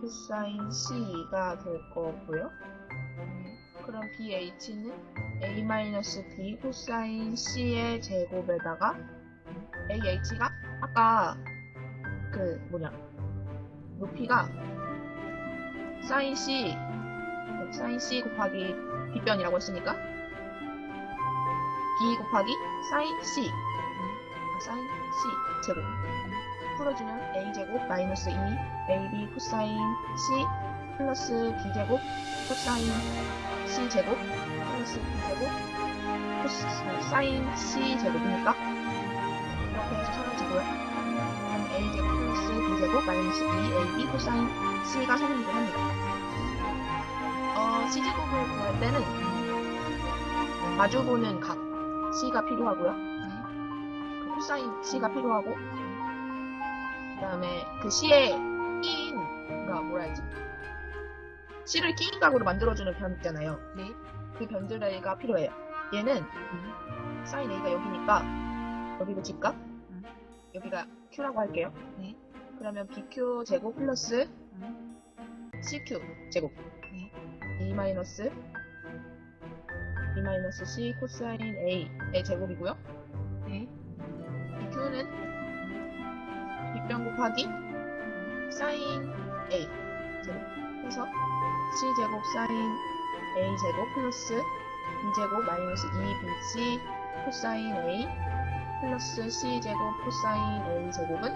코사인 C가 될 거고요. 그럼 BH는 A-B 코사인 C의 제곱에다가 AH가 아까 그 뭐냐 높이가 사인 C 사인 C 곱하기 빗변이라고 했으니까 B 곱하기 사인 C 아, 사인 C 제곱 풀어주면 A 제곱 마이너스 2 AB 코사인 C 플러스 B 제곱 코사인 C 제곱 플러스 B 제곱 코사인 C 제곱이니까 이렇게 해서 사라지고요. 그럼 A 제곱 플러스 B 제곱 마이너스 2AB 코사인 C가 성립을 합니다. 어, C 제곱을 구할 때는 마주보는 각 C가 필요하고요. 그 코사인 C가 필요하고 그 다음에 그 C의 끼인가 뭐라 해야지? C를 끼인 각으로 만들어주는 변 있잖아요. 네. 그 변들가 필요해요. 얘는 사인 A가 여기니까 여기도 직각 여기가 Q라고 할게요. 네. 그러면 BQ 제곱 플러스 CQ 제곱 네. E 마이너스 E 마이너스 C 코사인 A의 제곱이고요. 곱하기 사인 A 제곱 해서 C 제곱 사인 A 제곱 플러스 B 제곱 마이너스 2BC 코사인 A 플러스 C 제곱 코사인 A 제곱은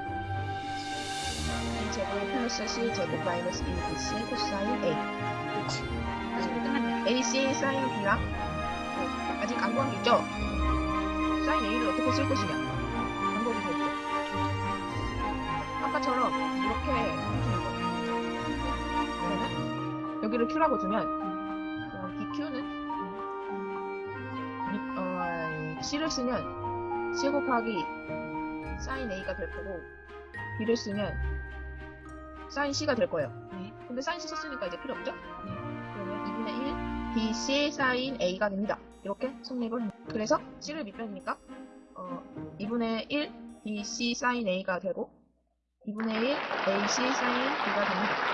B 제곱 플러스 C 제곱 마이너스 2BC 코사인 A. AC 사인 B랑 어, 아직 안 구한 게 있죠? 사인 A를 어떻게 쓸 것이냐 이렇게 해주는 거예요 그러면 여기를 Q라고 두면 그럼 BQ는 어, C를 쓰면 C 곱하기 사인 A가 될 거고 B를 쓰면 사인 C가 될 거예요 네. 근데 사인 C 썼으니까 이제 필요 없죠? 네. 그러면 2분의 1 BC 사인 A가 됩니다. 이렇게 성립을 합니다. 그래서 C를 밑변이니까 어, 2분의 1 BC 사인 A가 되고 2분의 1 AC 사인 B가 됩니다.